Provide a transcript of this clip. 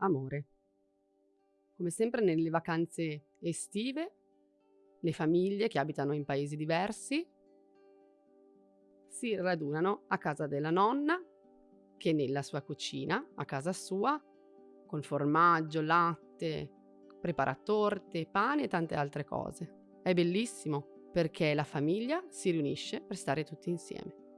amore. Come sempre nelle vacanze estive, le famiglie che abitano in paesi diversi si radunano a casa della nonna che nella sua cucina, a casa sua, con formaggio, latte, prepara torte, pane e tante altre cose. È bellissimo perché la famiglia si riunisce per stare tutti insieme.